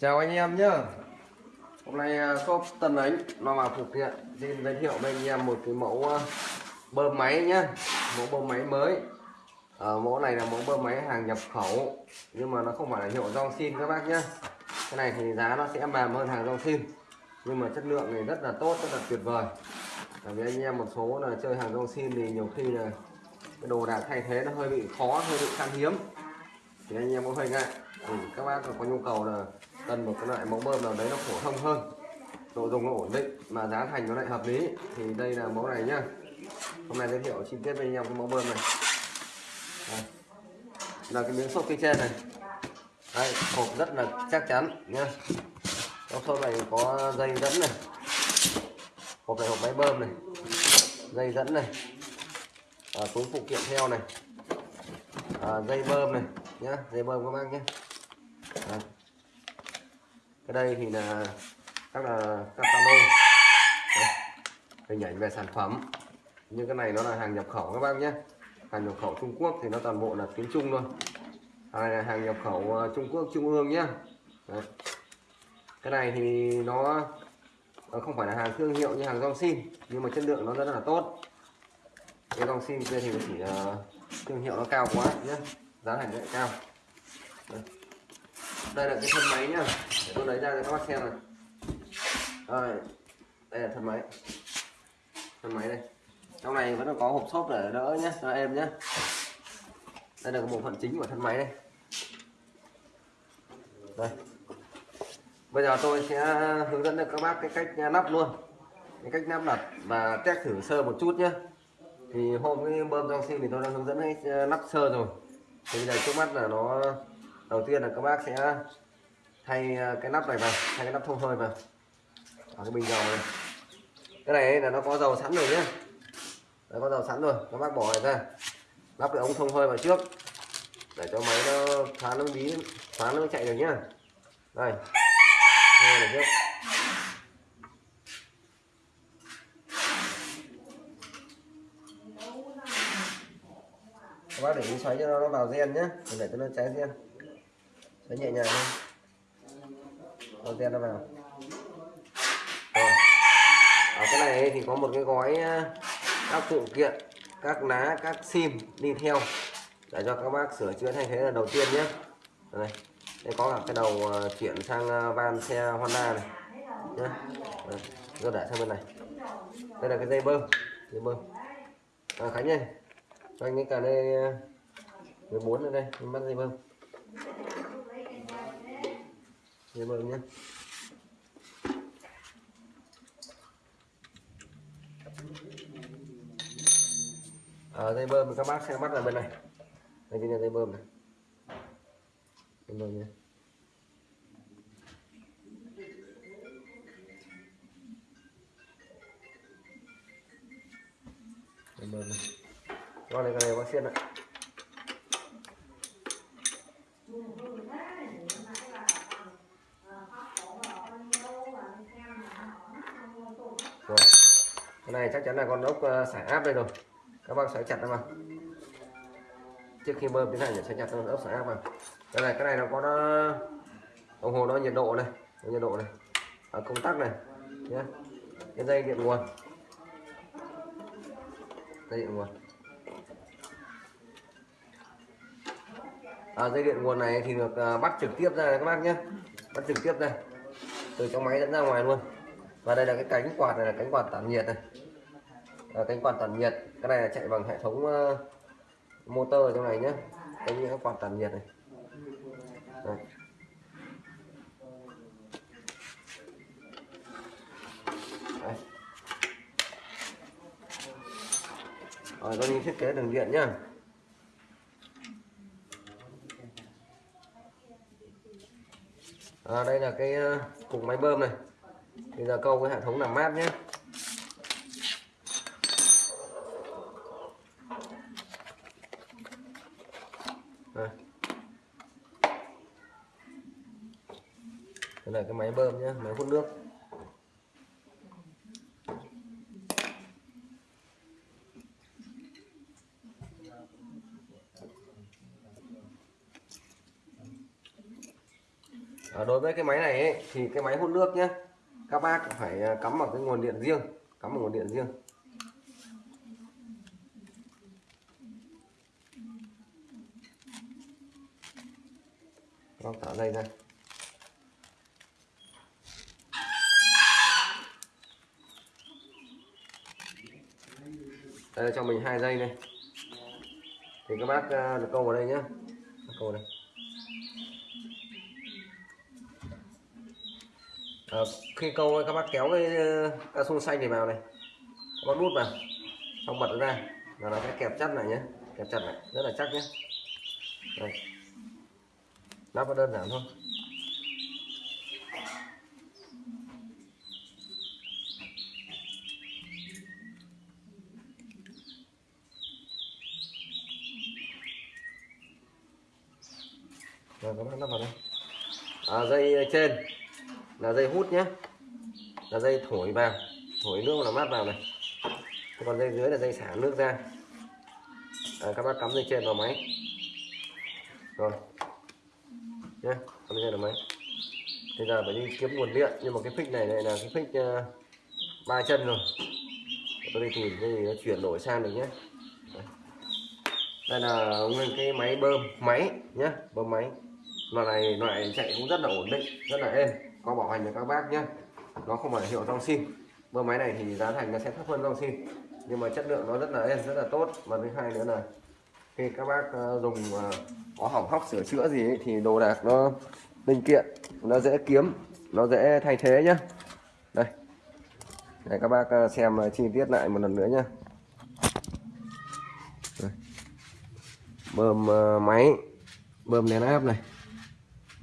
Chào anh em nhé Hôm nay à, shop Tân Ánh nó vào thực hiện. Xin giới thiệu với anh em một cái mẫu à, bơm máy nhá. Mẫu bơm máy mới. Ở mẫu này là mẫu bơm máy hàng nhập khẩu. Nhưng mà nó không phải là hiệu dòng xin các bác nhé cái này thì giá nó sẽ mềm hơn hàng dòng xin. Nhưng mà chất lượng này rất là tốt, rất là tuyệt vời. Tại vì anh em một số là chơi hàng dòng xin thì nhiều khi là cái đồ đạc thay thế nó hơi bị khó, hơi bị khan hiếm. Thì anh em có hơi ngại. Thì các bác có nhu cầu là cần một cái loại mẫu bơm nào đấy nó phổ thông hơn độ dùng nó ổn định mà giá thành nó lại hợp lý. Thì đây là mẫu này nhá. Hôm nay giới thiệu chi tiết với anh em cái mẫu bơm này. Đây. là cái miếng xốp phía trên này. Đây hộp rất là chắc chắn nhá. Trong xốp này có dây dẫn này. Hộp này hộp máy bơm này. Dây dẫn này. À, túi phụ kiện theo này. À, dây bơm này nhá. Dây bơm các bác nhé cái đây thì là các là các hình ảnh về sản phẩm. Nhưng cái này nó là hàng nhập khẩu các bác nhé. Hàng nhập khẩu Trung Quốc thì nó toàn bộ là tiếng Trung thôi. Hàng này là hàng nhập khẩu ờ, Trung Quốc Trung ương nhé. Đấy. cái này thì nó nó không phải là hàng thương hiệu như hàng rong xin nhưng mà chất lượng nó rất là tốt. Cái rong xin kia thì chỉ uh, thương hiệu nó cao quá nhé. Giá thành lại cao. Đây. đây là cái thân máy nhá tôi lấy ra cho các bác xem này. Đây, đây là thân máy. Thân máy đây. Trong này vẫn có hộp xốp để đỡ nhé cho em nhé đây là bộ phận chính của thân máy đây. Đây. Bây giờ tôi sẽ hướng dẫn được các bác cái cách nắp luôn. Cái cách nắp đặt và test thử sơ một chút nhé thì hôm cái bơm trong sim thì tôi đã hướng dẫn cái nắp sơ rồi. Thì bây giờ trước mắt là nó đầu tiên là các bác sẽ thay ờ, cái nắp này vào, thay cái nắp thông hơi vào. Ở cái bình dầu này. Cái này là nó có dầu sẵn rồi nhé nó có dầu sẵn rồi các bác bỏ này ra. Lắp cái ống thông hơi vào trước. Để cho máy nó thoáng nó bí, thoáng nó chạy được nhá. Đây. Thôi được trước. Các bác để ý xoáy cho nó vào gen nhé để cho nó cháy gen. Xoáy nhẹ nhàng thôi vào gen nó vào. Rồi. Ở cái này thì có một cái gói ờ, các phụ kiện các ná các sim đi theo. Để cho các bác sửa chữa thay thế là đầu tiên nhé. Đây đây có cả cái đầu ờ, chuyển sang ờ, van xe Honda này. Nhé rồi để sang bên này. Đây là cái dây bơm. Dây bơm. À, Khánh ơi. Cho anh cái cả đây 14 ở đây. Mình bắt dây bơm dây bơm nhé. Ở à, dây bơm các bác xem mắt là bên này. Đây chính là dây bơm này. Dây bơm nhé. Dây bơm này. Con này con này bác xiên ạ rồi con này chắc chắn là con ốc ờ, xả áp đây rồi. Các bác sẽ chặt nó vào trước khi bơm tiến hành sẽ chặt con ốc xả áp vào. Đây này cái này nó có nó đồng hồ nó nhiệt độ này nhiệt độ này. Ở công tắc này nhé cái dây điện nguồn. Dây điện nguồn. À, dây điện nguồn này thì được uh, bắt trực tiếp ra các bác nhé bắt trực tiếp ra. Từ trong máy dẫn ra ngoài luôn. Và đây là cái cánh quạt này là cánh quạt tản nhiệt này à, cánh quạt tản nhiệt. Cái này là chạy bằng hệ thống uh, motor ở trong này nhé cái những quạt tản nhiệt này. Đây. Đây. Rồi, tôi đi thiết kế đường điện nhá. À, đây là cái cục máy bơm này. Bây giờ câu cái hệ thống làm mát nhé đây. đây là cái máy bơm nhé máy hút nước à, đối với cái máy này ấy, thì cái máy hút nước nhé các bác phải à, cắm vào cái nguồn điện riêng cắm vào nguồn điện riêng Các thả dây ra. Đây là cho mình hai dây này. Thì các bác ờ, được câu vào đây nhé câu này đây. À, khi câu các bác kéo cái ờ, cao su xanh này vào này. Có nút vào. Xong bật nó ra. Là nó sẽ kẹp chặt này nhé kẹp chặt này rất là chắc nhé đây lắp nó đơn giản thôi. Rồi các bác lắp vào đây. À, dây trên là dây hút nhé. Là dây thổi vào thổi nước là mát vào này. Còn dây dưới là dây xả nước ra. À, các bác cắm dây trên vào máy. Rồi nhé con nghe được máy bây giờ phải đi kiếm nguồn điện nhưng mà cái phích này lại là cái phích uh, ba chân rồi. Tôi đi tìm cái gì nó chuyển đổi sang được nhé đây. là nguyên cái máy bơm máy nhé bơm máy. Loại này loại chạy cũng rất là ổn định rất là êm. Có bảo hành cho các bác nhé nó không phải hiệu trong sim. Bơm máy này thì giá thành nó sẽ thấp hơn trong sim. Nhưng mà chất lượng nó rất là êm rất là tốt. Và thứ hai nữa là khi các bác ờ, dùng ờ, có hỏng hóc sửa chữa gì ấy, thì đồ đạc nó linh kiện nó dễ kiếm nó dễ thay thế nhá. Đây. Để các bác ờ, xem chi tiết lại một lần nữa nhá. Đây. bơm máy bơm nén áp này.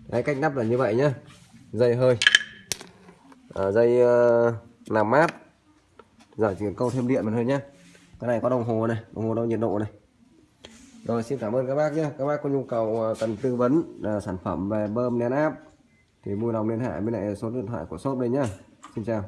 Đấy cách nắp là như vậy nhá. Dây hơi. À, dây uh, làm mát. Giờ chỉ cần câu thêm điện mà thôi nhé cái này có đồng hồ này đồng hồ đo nhiệt độ này rồi xin cảm ơn các bác nhé. Các bác có nhu cầu ờ, cần tư vấn uh, sản phẩm về bơm nén áp thì vui lòng liên hệ với lại số điện thoại của shop đây nhá. Xin chào.